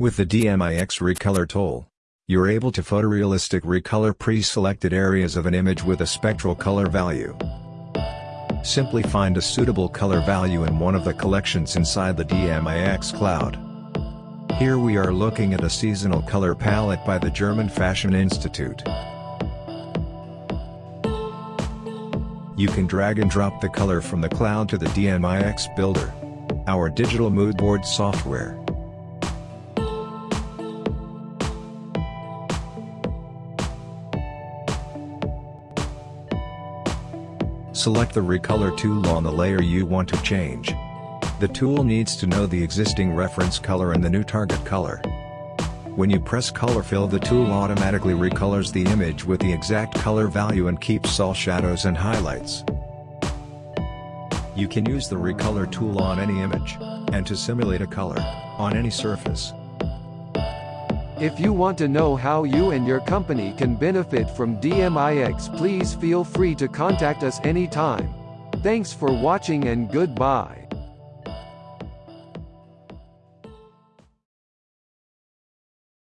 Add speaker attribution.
Speaker 1: With the DMIX Recolor tool, you're able to photorealistic recolor pre-selected areas of an image with a spectral color value. Simply find a suitable color value in one of the collections inside the DMIX cloud. Here we are looking at a seasonal color palette by the German Fashion Institute. You can drag and drop the color from the cloud to the DMIX Builder, our digital mood board software. Select the Recolor tool on the layer you want to change. The tool needs to know the existing reference color and the new target color. When you press color fill the tool automatically recolors the image with the exact color value and keeps all shadows and highlights. You can use the recolor tool on any image, and to simulate a color, on any surface.
Speaker 2: If you want to know how you and your company can benefit from DMIX please feel free to contact us anytime. Thanks for watching and goodbye.